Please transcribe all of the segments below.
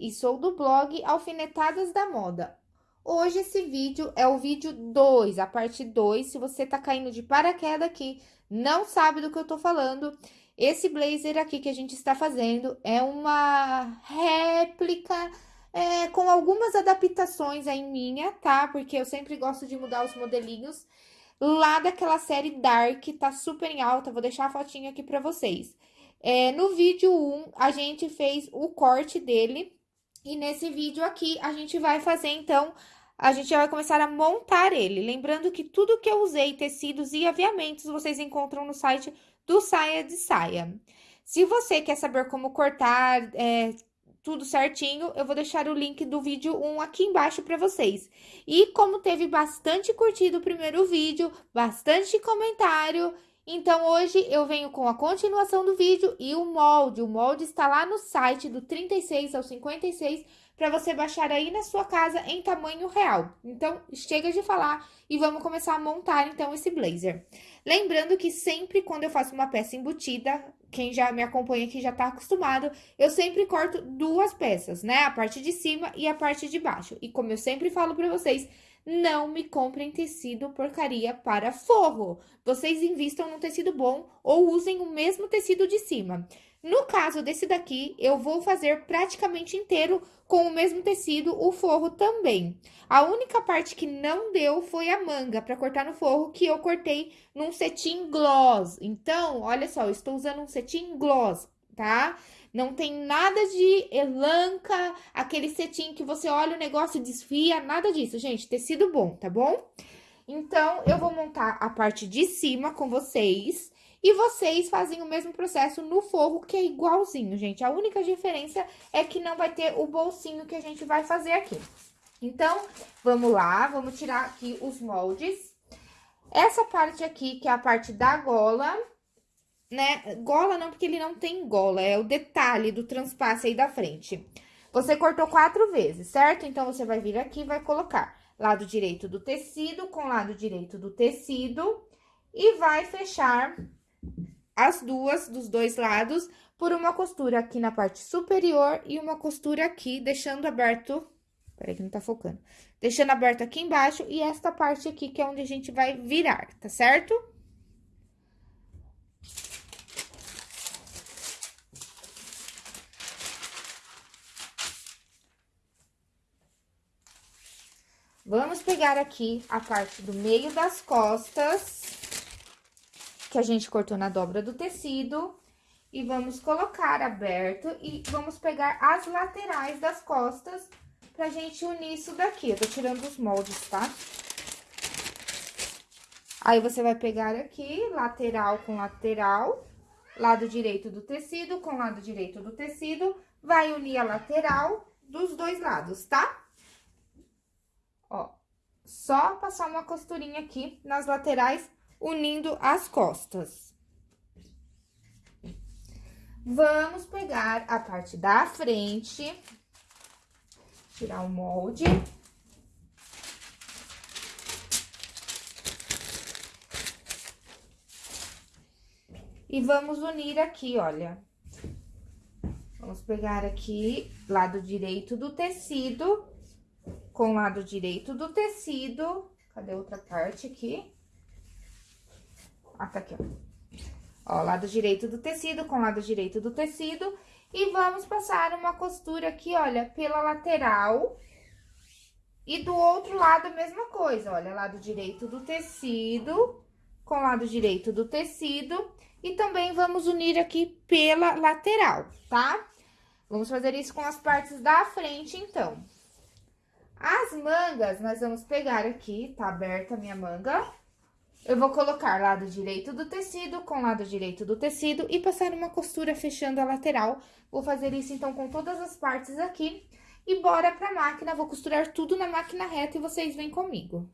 e sou do blog Alfinetadas da Moda. Hoje esse vídeo é o vídeo 2, a parte 2, se você tá caindo de paraquedas aqui, não sabe do que eu tô falando, esse blazer aqui que a gente está fazendo é uma réplica é, com algumas adaptações aí minha, tá? Porque eu sempre gosto de mudar os modelinhos lá daquela série Dark, tá super em alta, vou deixar a fotinha aqui pra vocês. É, no vídeo 1, a gente fez o corte dele. E nesse vídeo aqui, a gente vai fazer, então, a gente vai começar a montar ele. Lembrando que tudo que eu usei, tecidos e aviamentos, vocês encontram no site do Saia de Saia. Se você quer saber como cortar é, tudo certinho, eu vou deixar o link do vídeo 1 aqui embaixo para vocês. E como teve bastante curtido o primeiro vídeo, bastante comentário então, hoje eu venho com a continuação do vídeo e o molde. O molde está lá no site do 36 ao 56 para você baixar aí na sua casa em tamanho real. Então, chega de falar e vamos começar a montar, então, esse blazer. Lembrando que sempre quando eu faço uma peça embutida, quem já me acompanha aqui já tá acostumado, eu sempre corto duas peças, né? A parte de cima e a parte de baixo. E como eu sempre falo para vocês, não me comprem tecido porcaria para forro. Vocês invistam num tecido bom ou usem o mesmo tecido de cima. No caso desse daqui, eu vou fazer praticamente inteiro com o mesmo tecido, o forro também. A única parte que não deu foi a manga para cortar no forro, que eu cortei num cetim gloss. Então, olha só, eu estou usando um cetim gloss, tá? Não tem nada de elanca, aquele cetim que você olha o negócio desfia, nada disso, gente. Tecido bom, tá bom? Então, eu vou montar a parte de cima com vocês. E vocês fazem o mesmo processo no forro, que é igualzinho, gente. A única diferença é que não vai ter o bolsinho que a gente vai fazer aqui. Então, vamos lá, vamos tirar aqui os moldes. Essa parte aqui, que é a parte da gola, né? Gola não, porque ele não tem gola, é o detalhe do transpasse aí da frente. Você cortou quatro vezes, certo? Então, você vai vir aqui e vai colocar lado direito do tecido com lado direito do tecido e vai fechar as duas, dos dois lados, por uma costura aqui na parte superior e uma costura aqui, deixando aberto... Peraí que não tá focando. Deixando aberto aqui embaixo e esta parte aqui, que é onde a gente vai virar, tá certo? Vamos pegar aqui a parte do meio das costas, que a gente cortou na dobra do tecido, e vamos colocar aberto e vamos pegar as laterais das costas pra gente unir isso daqui. Eu tô tirando os moldes, tá? Aí, você vai pegar aqui, lateral com lateral, lado direito do tecido com lado direito do tecido, vai unir a lateral dos dois lados, tá? Ó, só passar uma costurinha aqui nas laterais, unindo as costas. Vamos pegar a parte da frente, tirar o molde. E vamos unir aqui, olha. Vamos pegar aqui, lado direito do tecido, com o lado direito do tecido. Cadê outra parte aqui? Ah, tá aqui, ó. Ó, lado direito do tecido com lado direito do tecido. E vamos passar uma costura aqui, olha, pela lateral. E do outro lado a mesma coisa, olha, lado direito do tecido com lado direito do tecido. E também vamos unir aqui pela lateral, tá? Vamos fazer isso com as partes da frente, então. As mangas, nós vamos pegar aqui, tá aberta a minha manga. Eu vou colocar lado direito do tecido com lado direito do tecido e passar uma costura fechando a lateral. Vou fazer isso, então, com todas as partes aqui. E bora pra máquina, vou costurar tudo na máquina reta e vocês vêm comigo.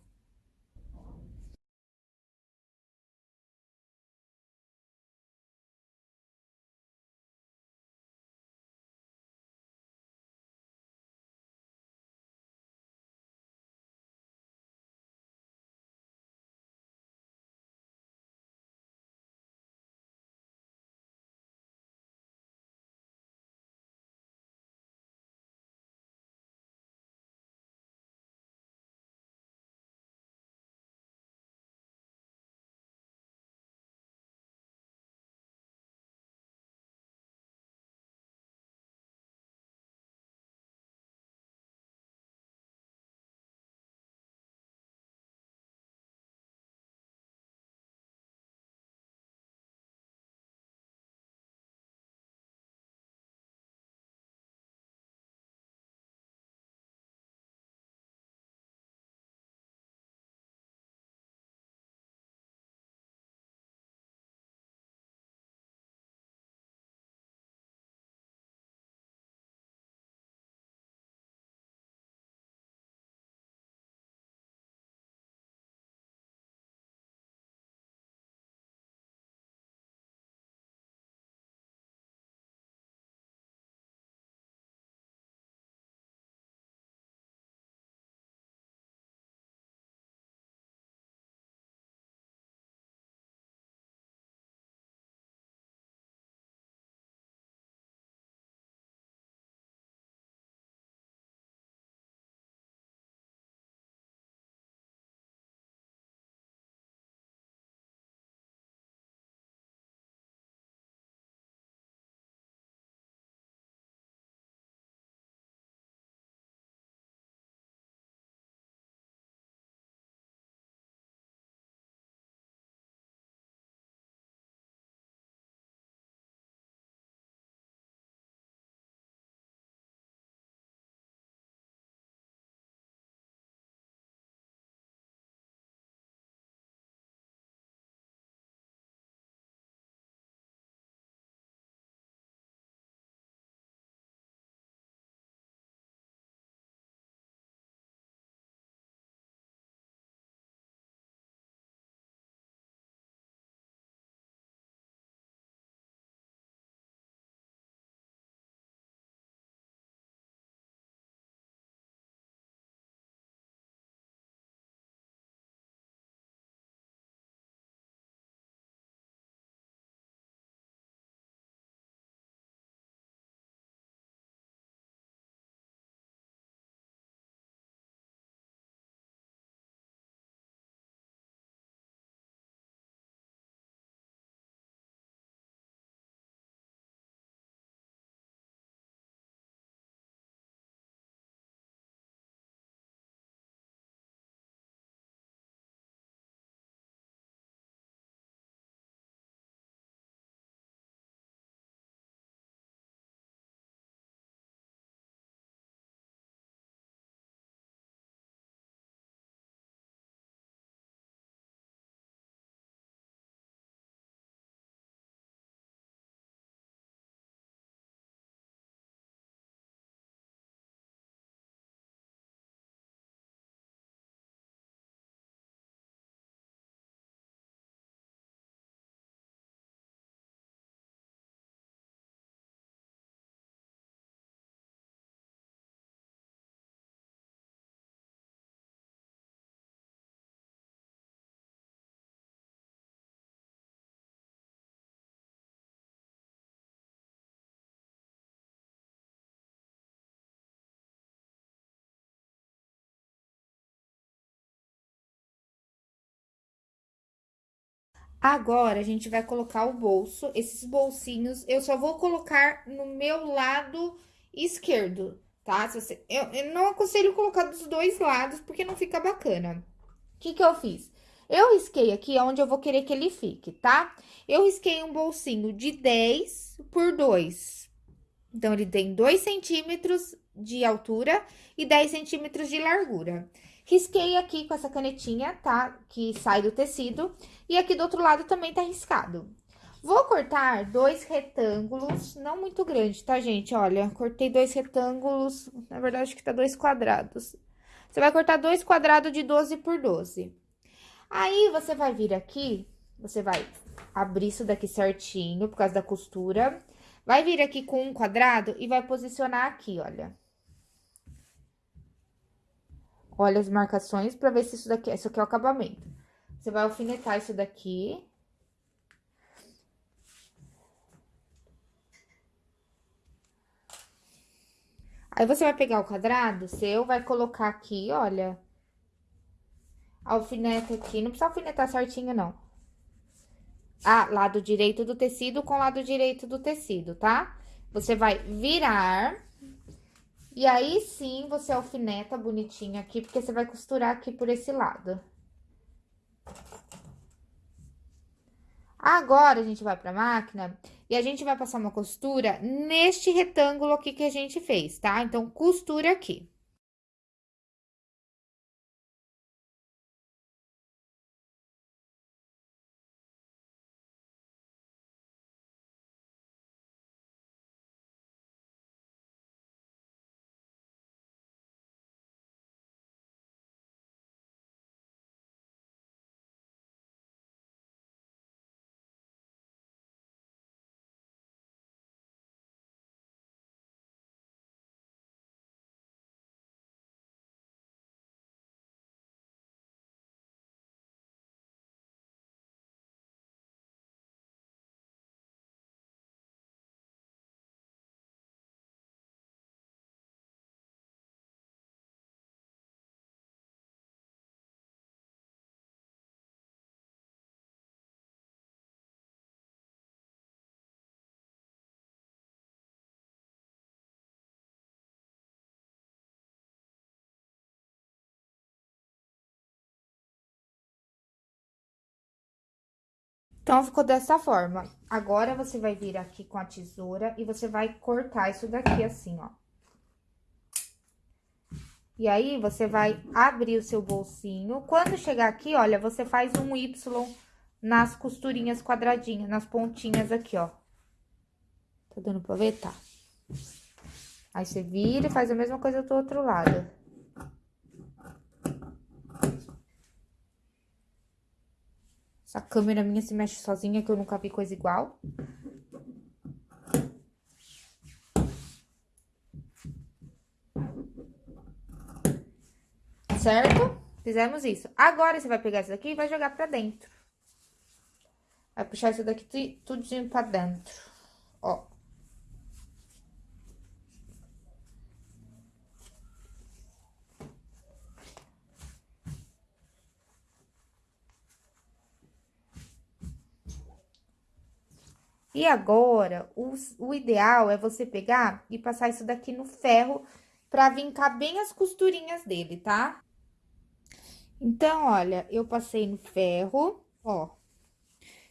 Agora, a gente vai colocar o bolso. Esses bolsinhos, eu só vou colocar no meu lado esquerdo, tá? Você, eu, eu, não aconselho colocar dos dois lados, porque não fica bacana. O que que eu fiz? Eu risquei aqui onde eu vou querer que ele fique, tá? Eu risquei um bolsinho de 10 por 2. Então, ele tem 2 centímetros de altura e 10 centímetros de largura. Risquei aqui com essa canetinha, tá? Que sai do tecido. E aqui do outro lado também tá riscado. Vou cortar dois retângulos, não muito grande, tá, gente? Olha, cortei dois retângulos, na verdade, acho que tá dois quadrados. Você vai cortar dois quadrados de 12 por 12. Aí, você vai vir aqui, você vai abrir isso daqui certinho, por causa da costura. Vai vir aqui com um quadrado e vai posicionar aqui, olha. Olha as marcações pra ver se isso daqui, isso aqui é o acabamento. Você vai alfinetar isso daqui. Aí, você vai pegar o quadrado seu, vai colocar aqui, olha alfineta aqui. Não precisa alfinetar certinho, não. Ah, lado direito do tecido com lado direito do tecido, tá? Você vai virar. E aí, sim, você alfineta bonitinho aqui, porque você vai costurar aqui por esse lado. Agora, a gente vai pra máquina e a gente vai passar uma costura neste retângulo aqui que a gente fez, tá? Então, costura aqui. Então, ficou dessa forma. Agora, você vai vir aqui com a tesoura e você vai cortar isso daqui assim, ó. E aí, você vai abrir o seu bolsinho. Quando chegar aqui, olha, você faz um Y nas costurinhas quadradinhas, nas pontinhas aqui, ó. Tá dando pra ver? Tá. Aí, você vira e faz a mesma coisa do outro lado. Essa câmera minha se mexe sozinha, que eu nunca vi coisa igual. Certo? Fizemos isso. Agora, você vai pegar isso daqui e vai jogar pra dentro. Vai puxar isso daqui tudinho pra dentro. Ó. E agora, o, o ideal é você pegar e passar isso daqui no ferro pra vincar bem as costurinhas dele, tá? Então, olha, eu passei no ferro, ó.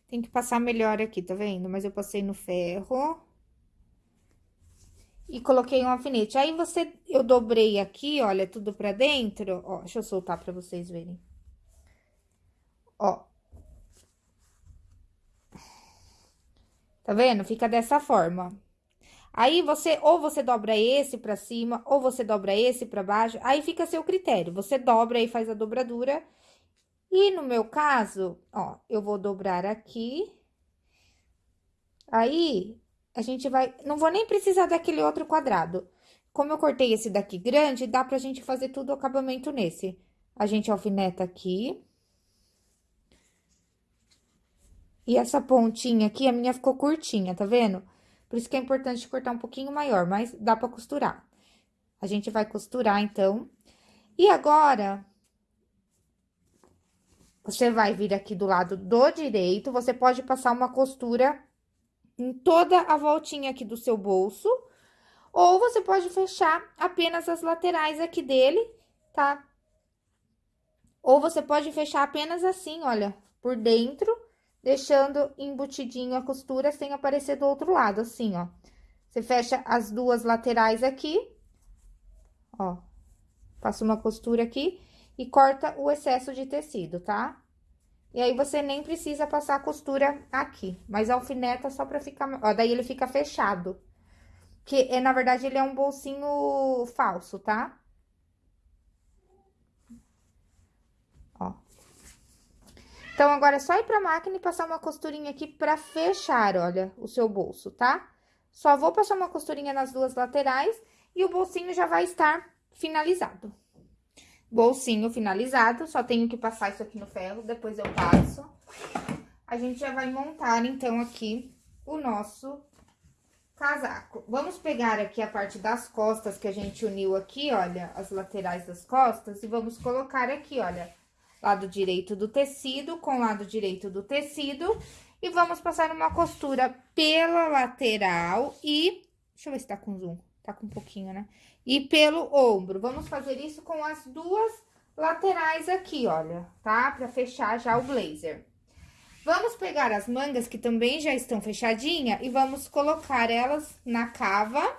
Tem que passar melhor aqui, tá vendo? Mas eu passei no ferro. E coloquei um alfinete. Aí, você, eu dobrei aqui, olha, tudo pra dentro. Ó, deixa eu soltar pra vocês verem. Ó, Tá vendo? Fica dessa forma. Aí, você, ou você dobra esse pra cima, ou você dobra esse pra baixo, aí fica a seu critério. Você dobra e faz a dobradura. E no meu caso, ó, eu vou dobrar aqui. Aí, a gente vai... Não vou nem precisar daquele outro quadrado. Como eu cortei esse daqui grande, dá pra gente fazer tudo o acabamento nesse. A gente alfineta aqui. E essa pontinha aqui, a minha ficou curtinha, tá vendo? Por isso que é importante cortar um pouquinho maior, mas dá pra costurar. A gente vai costurar, então. E agora... Você vai vir aqui do lado do direito, você pode passar uma costura em toda a voltinha aqui do seu bolso, ou você pode fechar apenas as laterais aqui dele, tá? Ou você pode fechar apenas assim, olha, por dentro, deixando embutidinho a costura sem aparecer do outro lado, assim, ó. Você fecha as duas laterais aqui, ó, passa uma costura aqui e corta o excesso de tecido, tá? E aí, você nem precisa passar a costura aqui, mas alfineta só pra ficar... Ó, daí ele fica fechado. Que, é, na verdade, ele é um bolsinho falso, tá? Então, agora é só ir pra máquina e passar uma costurinha aqui pra fechar, olha, o seu bolso, tá? Só vou passar uma costurinha nas duas laterais e o bolsinho já vai estar finalizado bolsinho finalizado, só tenho que passar isso aqui no ferro, depois eu passo. A gente já vai montar, então, aqui o nosso casaco. Vamos pegar aqui a parte das costas que a gente uniu aqui, olha, as laterais das costas, e vamos colocar aqui, olha, lado direito do tecido com lado direito do tecido, e vamos passar uma costura pela lateral e... Deixa eu ver se tá com zoom. Tá com um pouquinho, né? E pelo ombro. Vamos fazer isso com as duas laterais aqui, olha, tá? Pra fechar já o blazer. Vamos pegar as mangas, que também já estão fechadinha, e vamos colocar elas na cava,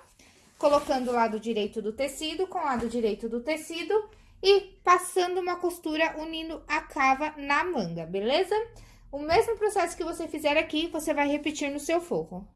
colocando o lado direito do tecido com o lado direito do tecido e passando uma costura unindo a cava na manga, beleza? O mesmo processo que você fizer aqui, você vai repetir no seu forro.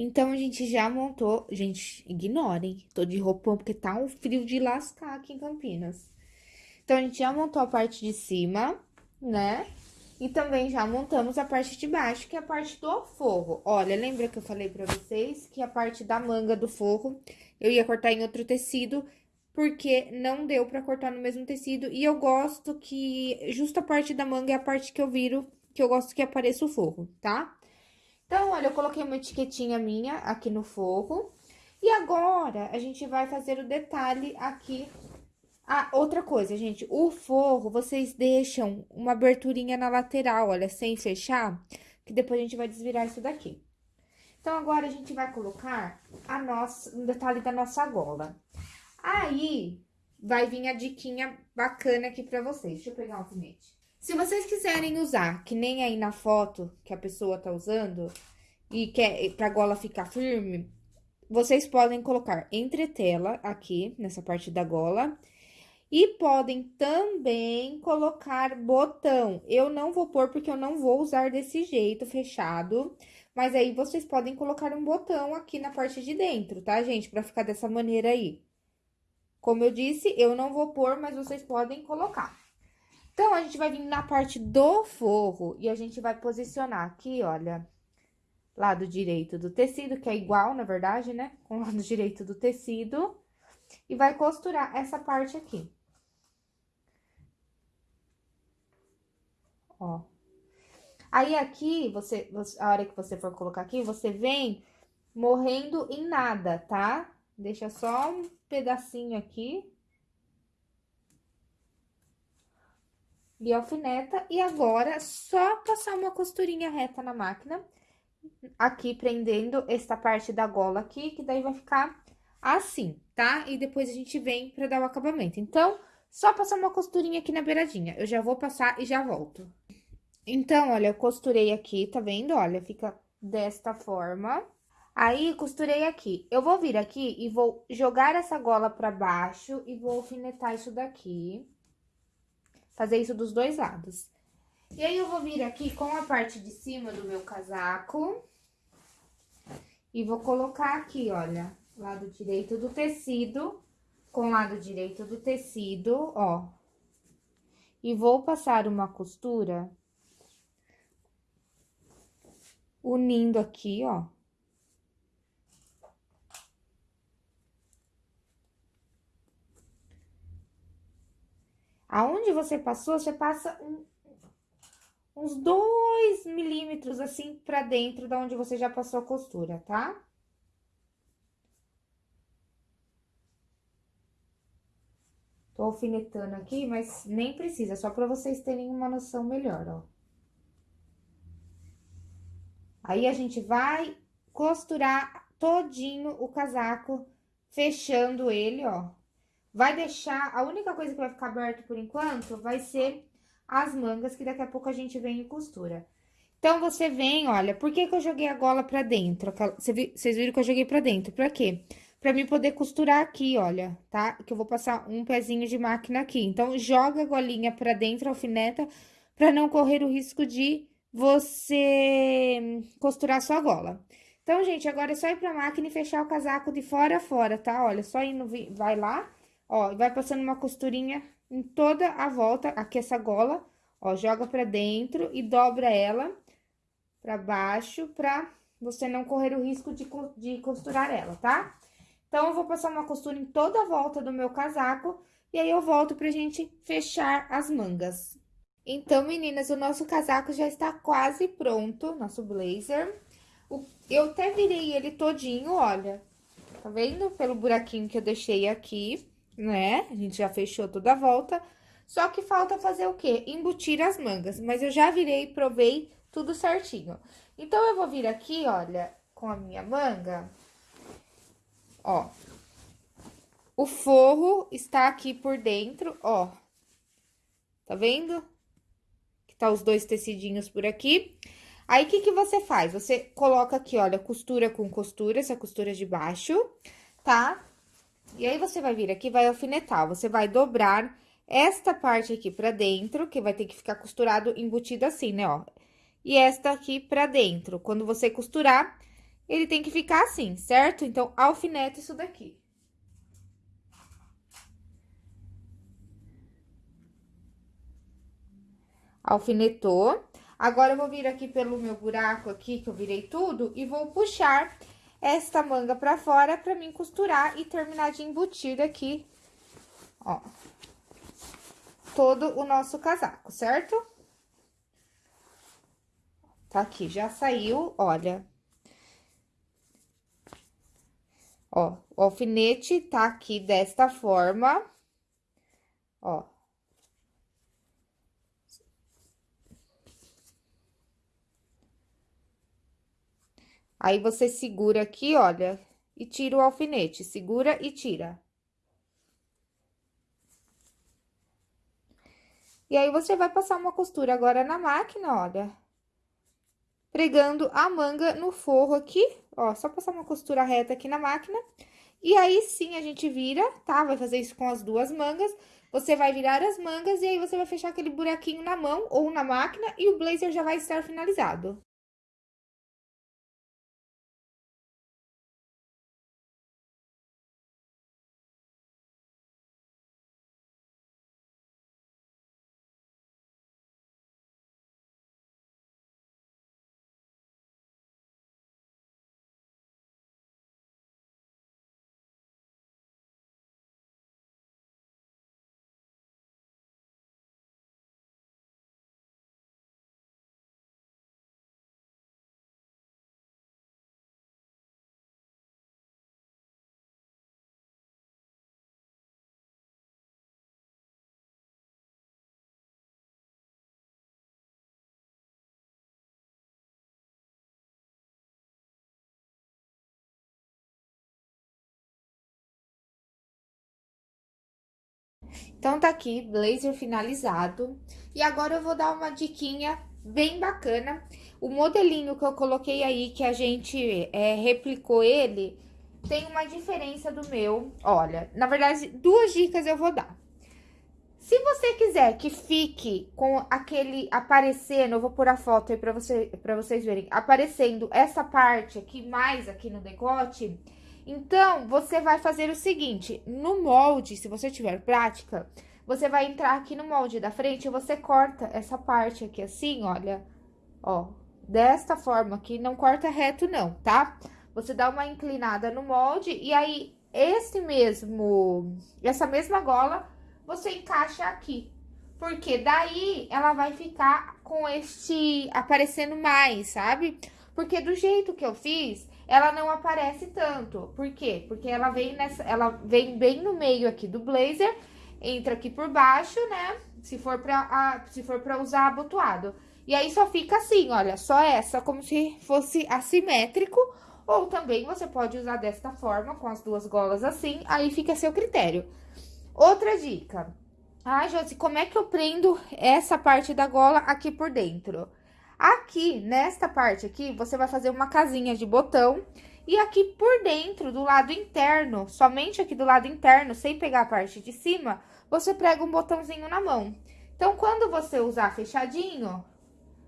Então, a gente já montou... Gente, ignorem, tô de roupão porque tá um frio de lascar aqui em Campinas. Então, a gente já montou a parte de cima, né? E também já montamos a parte de baixo, que é a parte do forro. Olha, lembra que eu falei pra vocês que a parte da manga do forro eu ia cortar em outro tecido, porque não deu pra cortar no mesmo tecido. E eu gosto que justo a parte da manga é a parte que eu viro, que eu gosto que apareça o forro, tá? Então, olha, eu coloquei uma etiquetinha minha aqui no forro. E agora, a gente vai fazer o detalhe aqui ah, outra coisa, gente, o forro, vocês deixam uma aberturinha na lateral, olha, sem fechar, que depois a gente vai desvirar isso daqui. Então, agora, a gente vai colocar a nossa, um detalhe da nossa gola. Aí, vai vir a diquinha bacana aqui pra vocês. Deixa eu pegar um alfinete. Se vocês quiserem usar, que nem aí na foto que a pessoa tá usando, e quer pra gola ficar firme, vocês podem colocar entretela aqui, nessa parte da gola, e podem também colocar botão. Eu não vou pôr porque eu não vou usar desse jeito, fechado. Mas aí, vocês podem colocar um botão aqui na parte de dentro, tá, gente? Pra ficar dessa maneira aí. Como eu disse, eu não vou pôr, mas vocês podem colocar. Então, a gente vai vir na parte do forro e a gente vai posicionar aqui, olha, lado direito do tecido, que é igual, na verdade, né? Com o lado direito do tecido. E vai costurar essa parte aqui. ó. Aí, aqui, você, a hora que você for colocar aqui, você vem morrendo em nada, tá? Deixa só um pedacinho aqui. E alfineta. E agora, só passar uma costurinha reta na máquina. Aqui, prendendo esta parte da gola aqui, que daí vai ficar assim, tá? E depois a gente vem pra dar o acabamento. Então, só passar uma costurinha aqui na beiradinha. Eu já vou passar e já volto. Então, olha, eu costurei aqui, tá vendo? Olha, fica desta forma. Aí, costurei aqui. Eu vou vir aqui e vou jogar essa gola pra baixo e vou alfinetar isso daqui. Fazer isso dos dois lados. E aí, eu vou vir aqui com a parte de cima do meu casaco. E vou colocar aqui, olha, lado direito do tecido com lado direito do tecido, ó. E vou passar uma costura unindo aqui, ó. Aonde você passou, você passa um, uns dois milímetros assim pra dentro da onde você já passou a costura, tá? Tô alfinetando aqui, mas nem precisa, só pra vocês terem uma noção melhor, ó. Aí, a gente vai costurar todinho o casaco, fechando ele, ó. Vai deixar, a única coisa que vai ficar aberto por enquanto vai ser as mangas, que daqui a pouco a gente vem e costura. Então, você vem, olha, por que que eu joguei a gola pra dentro? Vocês viram que eu joguei pra dentro, pra quê? Pra mim poder costurar aqui, olha, tá? Que eu vou passar um pezinho de máquina aqui. Então, joga a golinha pra dentro, alfineta, pra não correr o risco de você costurar sua gola. Então, gente, agora é só ir pra máquina e fechar o casaco de fora a fora, tá? Olha, só indo, vai lá, ó, vai passando uma costurinha em toda a volta, aqui essa gola, ó, joga pra dentro e dobra ela pra baixo, pra você não correr o risco de, de costurar ela, tá? Então, eu vou passar uma costura em toda a volta do meu casaco, e aí eu volto pra gente fechar as mangas. Então, meninas, o nosso casaco já está quase pronto, nosso blazer. O, eu até virei ele todinho, olha. Tá vendo? Pelo buraquinho que eu deixei aqui, né? A gente já fechou toda a volta. Só que falta fazer o quê? Embutir as mangas. Mas eu já virei e provei tudo certinho. Então, eu vou vir aqui, olha, com a minha manga. Ó. O forro está aqui por dentro, ó. Tá vendo? tá os dois tecidinhos por aqui. Aí, o que que você faz? Você coloca aqui, olha, costura com costura, essa costura de baixo, tá? E aí, você vai vir aqui, vai alfinetar, você vai dobrar esta parte aqui pra dentro, que vai ter que ficar costurado, embutido assim, né, ó. E esta aqui pra dentro. Quando você costurar, ele tem que ficar assim, certo? Então, alfineta isso daqui. Alfinetou. Agora, eu vou vir aqui pelo meu buraco aqui, que eu virei tudo, e vou puxar esta manga pra fora pra mim costurar e terminar de embutir aqui, ó, todo o nosso casaco, certo? Tá aqui, já saiu, olha. Ó, o alfinete tá aqui desta forma, ó. Aí, você segura aqui, olha, e tira o alfinete, segura e tira. E aí, você vai passar uma costura agora na máquina, olha. Pregando a manga no forro aqui, ó, só passar uma costura reta aqui na máquina. E aí, sim, a gente vira, tá? Vai fazer isso com as duas mangas. Você vai virar as mangas e aí você vai fechar aquele buraquinho na mão ou na máquina e o blazer já vai estar finalizado. Então, tá aqui, blazer finalizado. E agora, eu vou dar uma diquinha bem bacana. O modelinho que eu coloquei aí, que a gente é, replicou ele, tem uma diferença do meu. Olha, na verdade, duas dicas eu vou dar. Se você quiser que fique com aquele aparecendo, eu vou pôr a foto aí pra, você, pra vocês verem, aparecendo essa parte aqui, mais aqui no decote, então, você vai fazer o seguinte, no molde, se você tiver prática, você vai entrar aqui no molde da frente e você corta essa parte aqui assim, olha, ó, desta forma aqui, não corta reto não, tá? Você dá uma inclinada no molde e aí, esse mesmo, essa mesma gola, você encaixa aqui. Porque daí, ela vai ficar com este, aparecendo mais, sabe? Porque do jeito que eu fiz, ela não aparece tanto. Por quê? Porque ela vem nessa, ela vem bem no meio aqui do blazer, entra aqui por baixo, né? Se for pra, se for pra usar abotoado. E aí, só fica assim, olha, só essa, como se fosse assimétrico. Ou também você pode usar desta forma, com as duas golas assim, aí fica a seu critério. Outra dica. Ah, Josi, como é que eu prendo essa parte da gola aqui por dentro? Aqui, nesta parte aqui, você vai fazer uma casinha de botão. E aqui por dentro, do lado interno, somente aqui do lado interno, sem pegar a parte de cima, você prega um botãozinho na mão. Então, quando você usar fechadinho,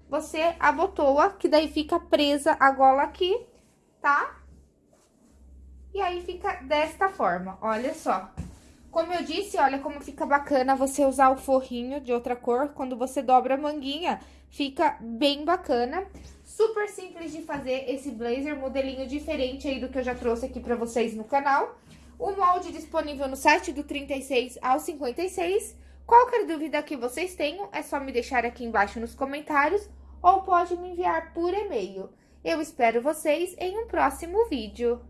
você abotoa, que daí fica presa a gola aqui, tá? E aí, fica desta forma, olha só. Como eu disse, olha como fica bacana você usar o forrinho de outra cor. Quando você dobra a manguinha, fica bem bacana. Super simples de fazer esse blazer, modelinho diferente aí do que eu já trouxe aqui pra vocês no canal. O molde disponível no site do 36 ao 56. Qualquer dúvida que vocês tenham, é só me deixar aqui embaixo nos comentários ou pode me enviar por e-mail. Eu espero vocês em um próximo vídeo.